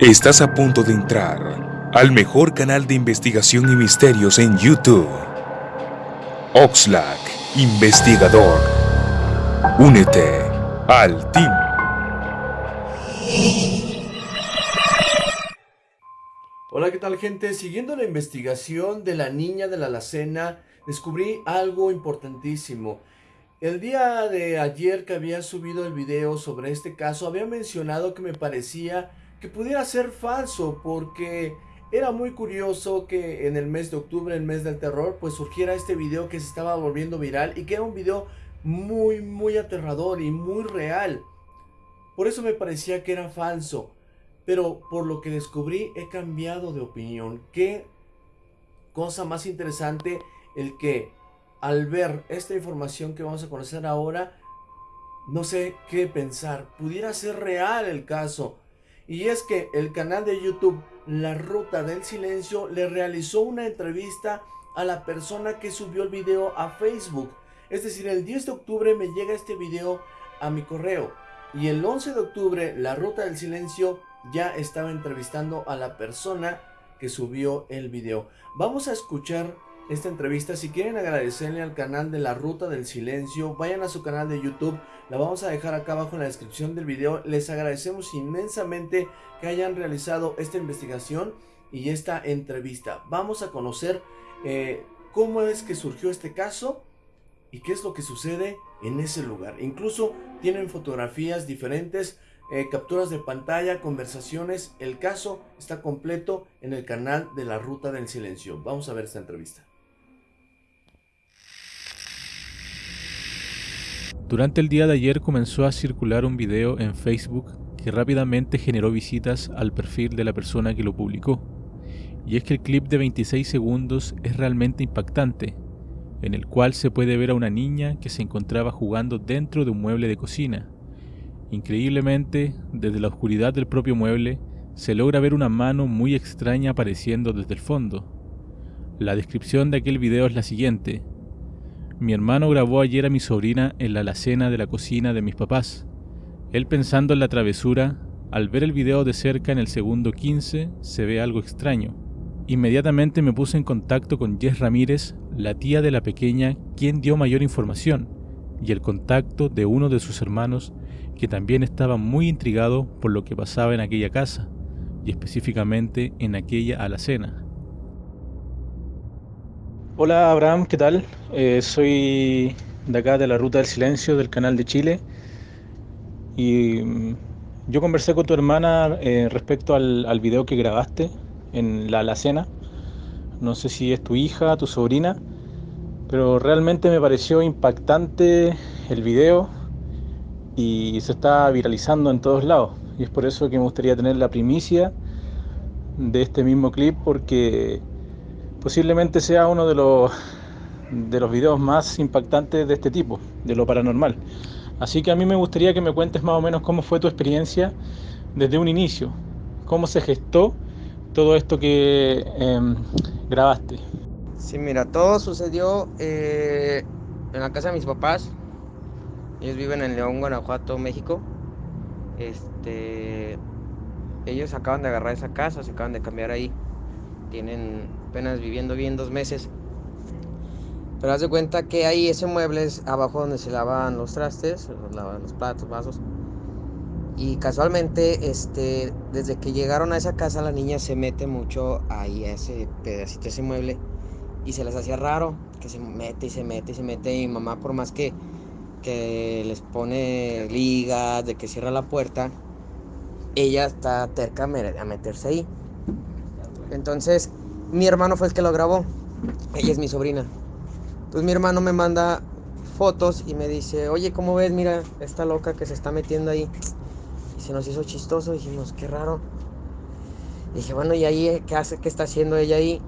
Estás a punto de entrar al mejor canal de investigación y misterios en YouTube. Oxlack, investigador. Únete al team. Hola, ¿qué tal gente? Siguiendo la investigación de la niña de la alacena, descubrí algo importantísimo. El día de ayer que había subido el video sobre este caso, había mencionado que me parecía pudiera ser falso porque era muy curioso que en el mes de octubre, el mes del terror, pues surgiera este video que se estaba volviendo viral y que era un video muy, muy aterrador y muy real. Por eso me parecía que era falso. Pero por lo que descubrí he cambiado de opinión. Qué cosa más interesante el que al ver esta información que vamos a conocer ahora, no sé qué pensar. Pudiera ser real el caso. Y es que el canal de YouTube La Ruta del Silencio le realizó una entrevista a la persona que subió el video a Facebook. Es decir, el 10 de octubre me llega este video a mi correo. Y el 11 de octubre La Ruta del Silencio ya estaba entrevistando a la persona que subió el video. Vamos a escuchar esta entrevista. Si quieren agradecerle al canal de La Ruta del Silencio, vayan a su canal de YouTube. La vamos a dejar acá abajo en la descripción del video. Les agradecemos inmensamente que hayan realizado esta investigación y esta entrevista. Vamos a conocer eh, cómo es que surgió este caso y qué es lo que sucede en ese lugar. Incluso tienen fotografías diferentes, eh, capturas de pantalla, conversaciones. El caso está completo en el canal de La Ruta del Silencio. Vamos a ver esta entrevista. Durante el día de ayer comenzó a circular un video en Facebook que rápidamente generó visitas al perfil de la persona que lo publicó. Y es que el clip de 26 segundos es realmente impactante, en el cual se puede ver a una niña que se encontraba jugando dentro de un mueble de cocina. Increíblemente, desde la oscuridad del propio mueble, se logra ver una mano muy extraña apareciendo desde el fondo. La descripción de aquel video es la siguiente. Mi hermano grabó ayer a mi sobrina en la alacena de la cocina de mis papás. Él pensando en la travesura, al ver el video de cerca en el segundo 15, se ve algo extraño. Inmediatamente me puse en contacto con Jess Ramírez, la tía de la pequeña, quien dio mayor información, y el contacto de uno de sus hermanos, que también estaba muy intrigado por lo que pasaba en aquella casa, y específicamente en aquella alacena. Hola Abraham, ¿qué tal? Eh, soy de acá de la Ruta del Silencio del canal de Chile y mm, yo conversé con tu hermana eh, respecto al, al, video que grabaste en la alacena. No sé si es tu hija, tu sobrina, pero realmente me pareció impactante el video y se está viralizando en todos lados. Y es por eso que me gustaría tener la primicia de este mismo clip porque posiblemente sea uno de los, de los videos más impactantes de este tipo, de lo paranormal. Así que a mí me gustaría que me cuentes más o menos cómo fue tu experiencia desde un inicio, cómo se gestó todo esto que em, grabaste. Sí, mira, todo sucedió eh, en la casa de mis papás. Ellos viven en León, Guanajuato, México. Este, ellos acaban de agarrar esa casa, se acaban de cambiar ahí. Tienen apenas viviendo bien dos meses. Pero haz de cuenta que hay ese mueble es abajo donde se lavan los trastes, lavan los platos, vasos. Y casualmente, este, desde que llegaron a esa casa, la niña se mete mucho ahí a ese pedacito, ese mueble. Y se les hacía raro que se mete y se mete y se mete. Y mamá, por más que, que les pone ligas, de que cierra la puerta, ella está terca a meterse ahí. Entonces, mi hermano fue el que lo grabó. Ella es mi sobrina. Entonces mi hermano me manda fotos y me dice, oye, ¿cómo ves? Mira, esta loca que se está metiendo ahí. Y se nos hizo chistoso, dijimos, qué raro. Y dije, bueno, ¿y ahí qué hace? ¿Qué está haciendo ella ahí?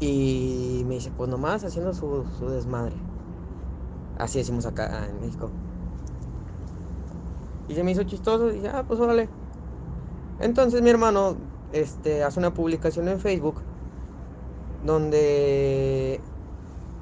Y me dice, pues nomás haciendo su, su desmadre. Así decimos acá en México. Y se me hizo chistoso y dije, ah, pues órale. Entonces mi hermano este, hace una publicación en Facebook donde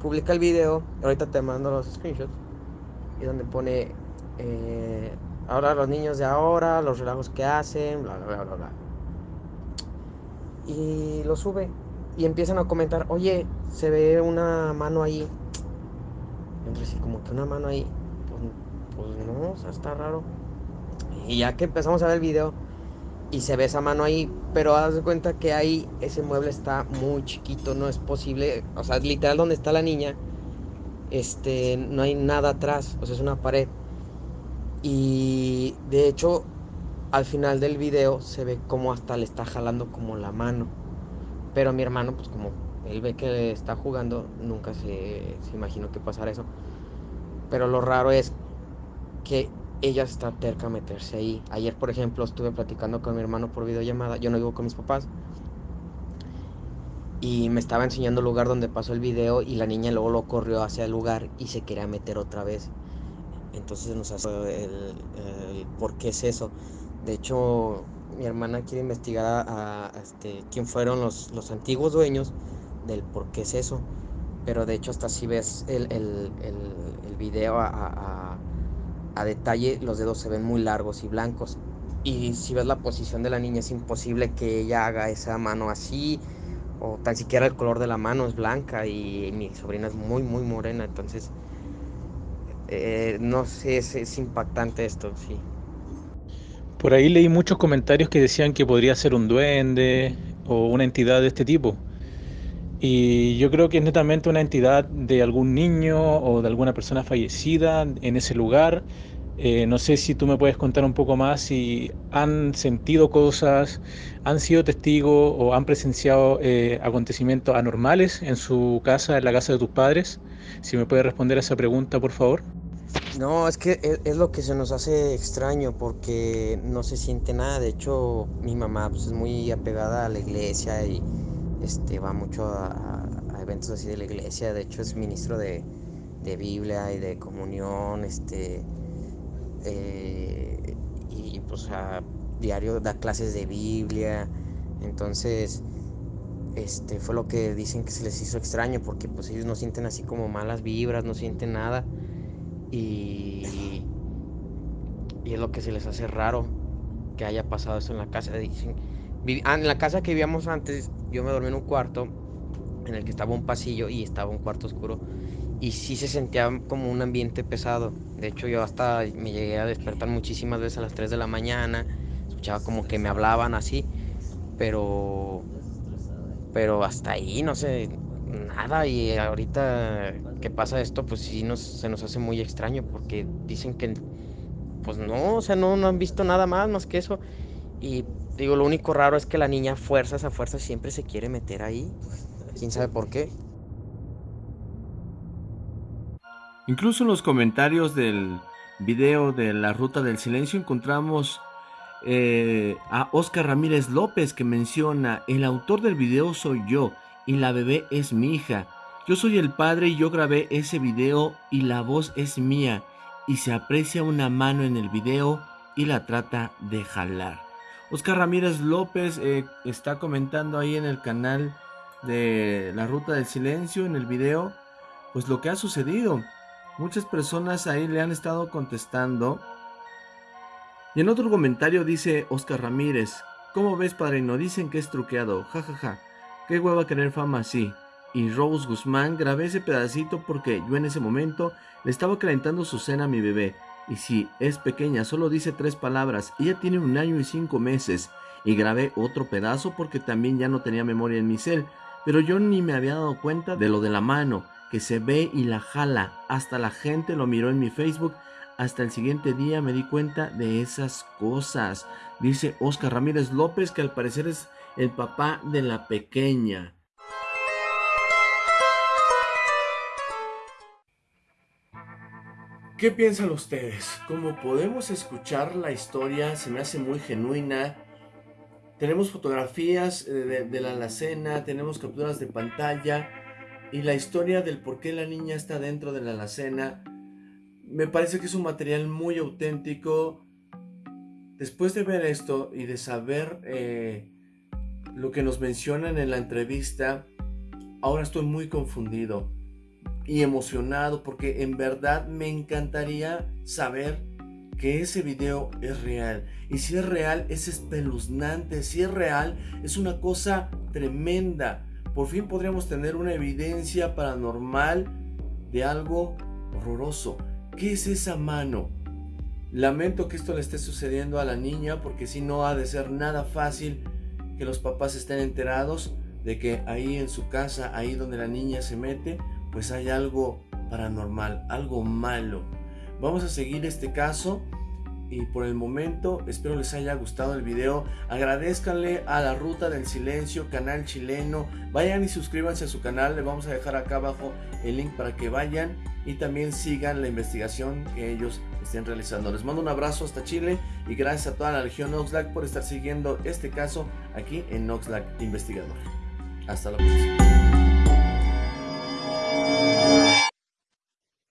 publica el video, ahorita te mando los screenshots, y donde pone eh, ahora los niños de ahora, los relajos que hacen, bla, bla, bla, bla. y lo sube y empiezan a comentar, oye, se ve una mano ahí. Entonces, como que una mano ahí, pues, pues no, o sea, está raro. Y ya que empezamos a ver el video y se ve esa mano ahí, pero haz de cuenta que ahí ese mueble está muy chiquito, no es posible, o sea, literal donde está la niña, este, no hay nada atrás, o sea, es una pared. Y de hecho, al final del video se ve como hasta le está jalando como la mano. Pero mi hermano, pues como él ve que está jugando, nunca se, se imaginó que pasara eso. Pero lo raro es que ella está terca a meterse ahí. Ayer, por ejemplo, estuve platicando con mi hermano por videollamada. Yo no vivo con mis papás. Y me estaba enseñando el lugar donde pasó el video y la niña luego lo corrió hacia el lugar y se quería meter otra vez. Entonces nos hace el, por qué es eso. De hecho, mi hermana quiere investigar a, este, quién fueron los, los, antiguos dueños del por qué es eso. Pero de hecho hasta si ves el, el, el video a, a, detalle, los dedos se ven muy largos y blancos. Y si ves la posición de la niña, es imposible que ella haga esa mano así, o tan siquiera el color de la mano es blanca y mi sobrina es muy, muy morena. Entonces, eh, no sé, es, es impactante esto, sí. Por ahí leí muchos comentarios que decían que podría ser un duende o una entidad de este tipo. Y yo creo que es netamente una entidad de algún niño o de alguna persona fallecida en ese lugar. Eh, no sé si tú me puedes contar un poco más si han sentido cosas, han sido testigos o han presenciado eh, acontecimientos anormales en su casa, en la casa de tus padres. Si me puedes responder a esa pregunta, por favor. No, es que e, es, lo que se nos hace extraño porque no se siente nada. De hecho, mi mamá pues, es muy apegada a la iglesia y este, va mucho a, eventos así de la iglesia. De hecho, es ministro de, Biblia y de comunión. Este, eh, y pues a diario da clases de Biblia. Entonces, este, fue lo que dicen que se les hizo extraño porque pues ellos no sienten así como malas vibras, no sienten nada y, es lo que se les hace raro que haya pasado eso en la casa. Dicen, ah, en la casa que vivíamos antes, yo me dormí en un cuarto en el que estaba un pasillo y estaba un cuarto oscuro. Y sí se sentía como un ambiente pesado. De hecho, yo hasta me llegué a despertar muchísimas veces a las 3 de la mañana. Escuchaba como que me hablaban así. Pero. Pero hasta ahí, no sé nada y ahorita que pasa esto pues sí nos, se nos hace muy extraño porque dicen que pues no, o sea, no, no han visto nada más más que eso y digo, lo único raro es que la niña fuerzas a fuerzas siempre se quiere meter ahí, quién sabe por qué. Incluso en los comentarios del video de la ruta del silencio encontramos eh, a Oscar Ramírez López que menciona, el autor del video soy yo, y la bebé es mi hija. Yo soy el padre y yo grabé ese video y la voz es mía y se aprecia una mano en el video y la trata de jalar. Oscar Ramírez López eh, está comentando ahí en el canal de La Ruta del Silencio en el video pues lo que ha sucedido. Muchas personas ahí le han estado contestando. Y en otro comentario dice Oscar Ramírez, ¿cómo ves padrino? Dicen que es truqueado, jajaja. Ja, ja. Qué hueva querer fama así. Y Rose Guzmán, grabé ese pedacito porque yo en ese momento le estaba calentando su cena a mi bebé. Y si es pequeña, solo dice tres palabras. Ella tiene un año y cinco meses. Y grabé otro pedazo porque también ya no tenía memoria en mi cel. Pero yo ni me había dado cuenta de lo de la mano, que se ve y la jala. Hasta la gente lo miró en mi Facebook. Hasta el siguiente día me di cuenta de esas cosas. Dice Oscar Ramírez López que al parecer es el papá de la pequeña. ¿Qué piensan ustedes? Como podemos escuchar la historia, se me hace muy genuina. Tenemos fotografías de, de, la alacena, tenemos capturas de pantalla y la historia del por qué la niña está dentro de la alacena. Me parece que es un material muy auténtico. Después de ver esto y de saber eh, lo que nos mencionan en la entrevista, ahora estoy muy confundido y emocionado porque en verdad me encantaría saber que ese video es real. Y si es real, es espeluznante. Si es real, es una cosa tremenda. Por fin podríamos tener una evidencia paranormal de algo horroroso. ¿Qué es esa mano? Lamento que esto le esté sucediendo a la niña porque si no ha de ser nada fácil que los papás estén enterados de que ahí en su casa, ahí donde la niña se mete, pues hay algo paranormal, algo malo. Vamos a seguir este caso y por el momento espero les haya gustado el video. Agradezcanle a la Ruta del Silencio, canal chileno. Vayan y suscríbanse a su canal. Le vamos a dejar acá abajo el link para que vayan y también sigan la investigación que ellos estén realizando. Les mando un abrazo hasta Chile y gracias a toda la Legión Oxlack por estar siguiendo este caso aquí en Oxlack Investigador. Hasta la próxima.